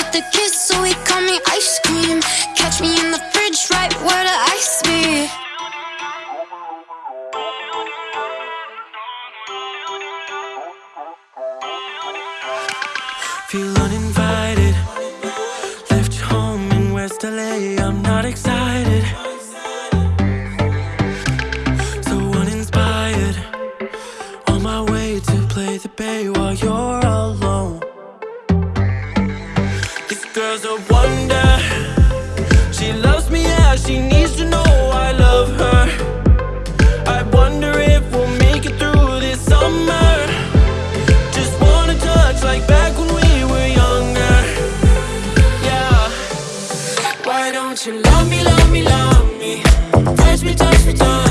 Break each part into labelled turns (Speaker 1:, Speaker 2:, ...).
Speaker 1: with the kiss, so he call me ice cream.
Speaker 2: Cause we don't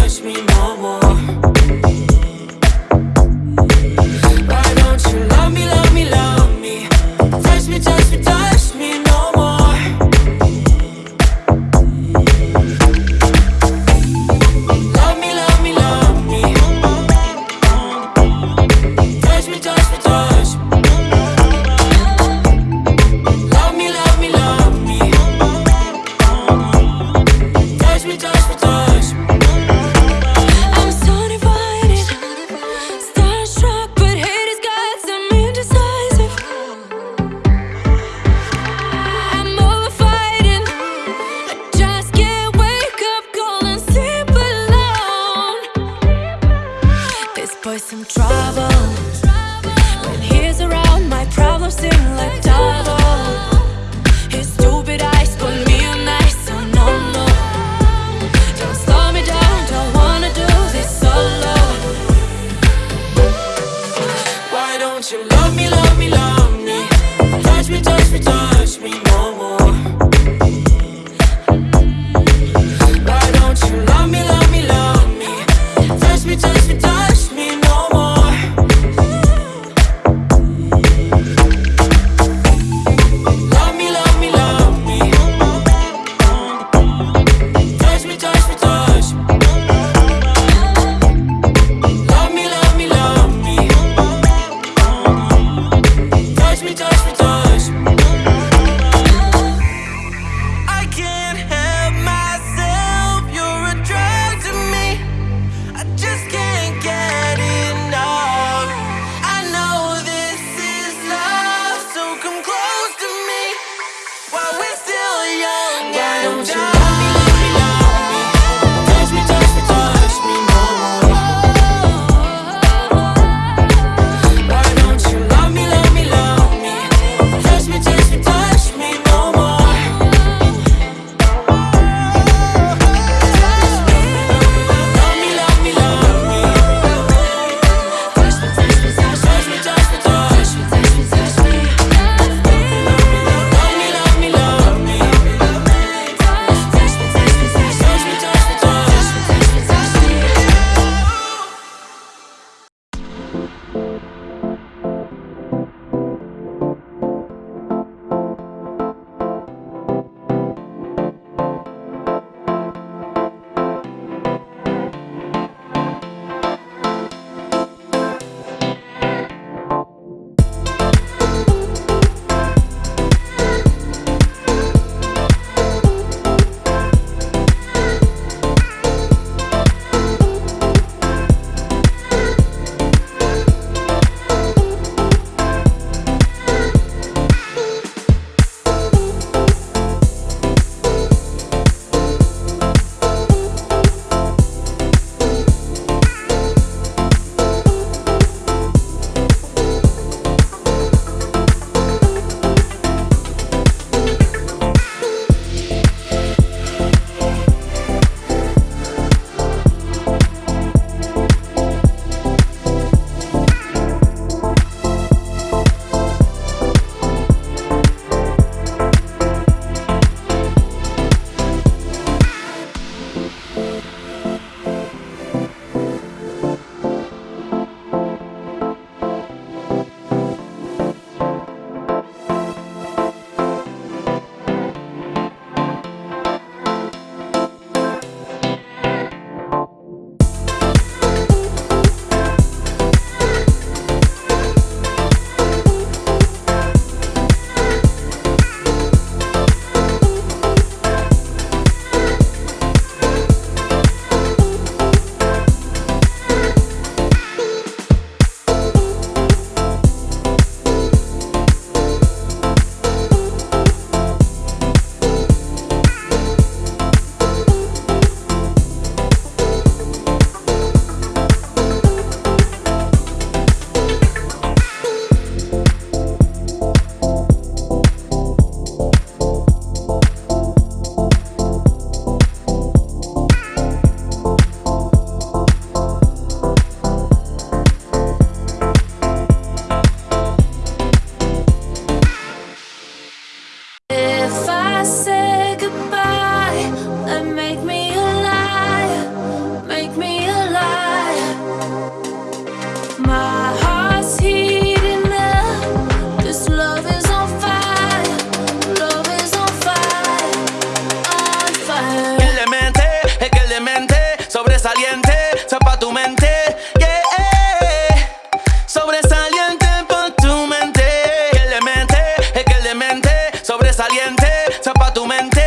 Speaker 2: caliente, tapa tu mente.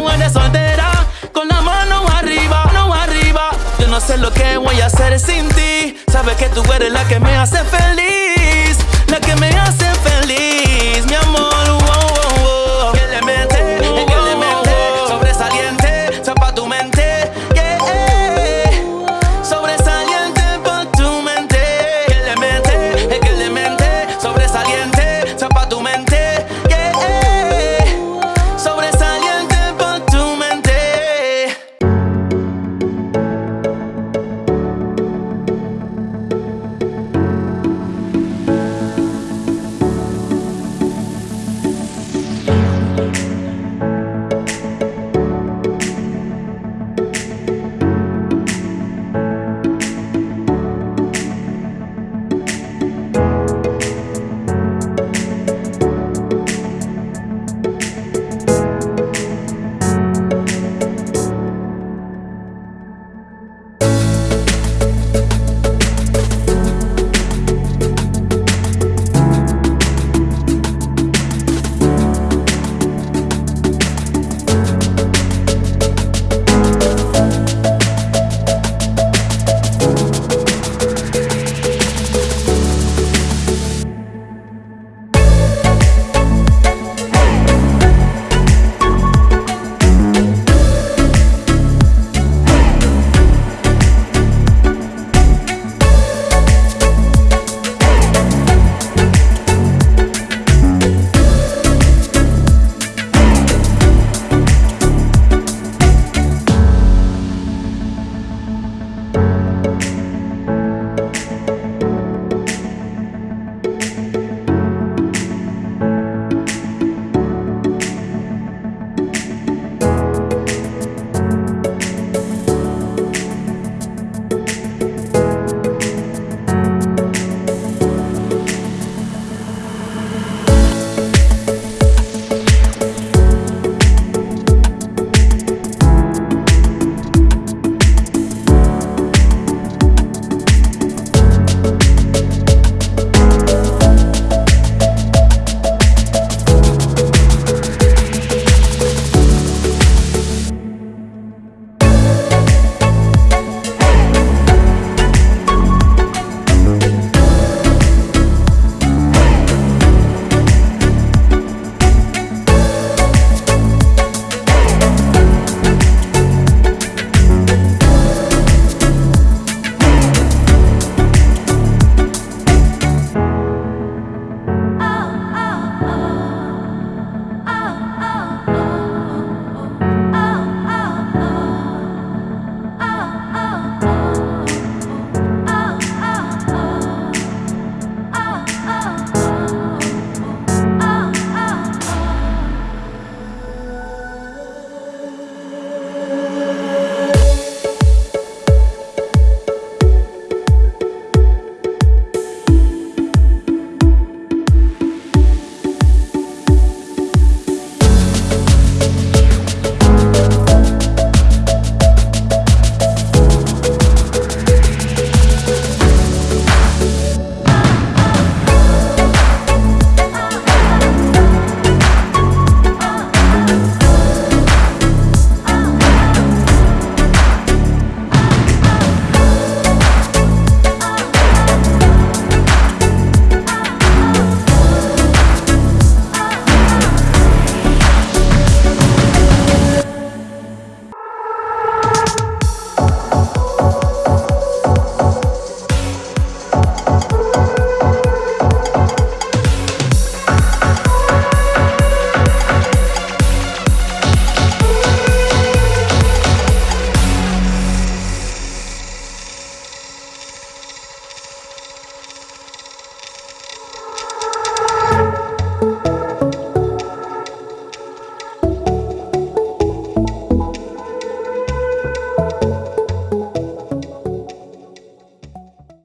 Speaker 2: mujeres solteras con la mano arriba, no arriba. Yo no sé lo que voy a hacer sin ti. Sabes que tú eres la que me hace feliz, la que me hace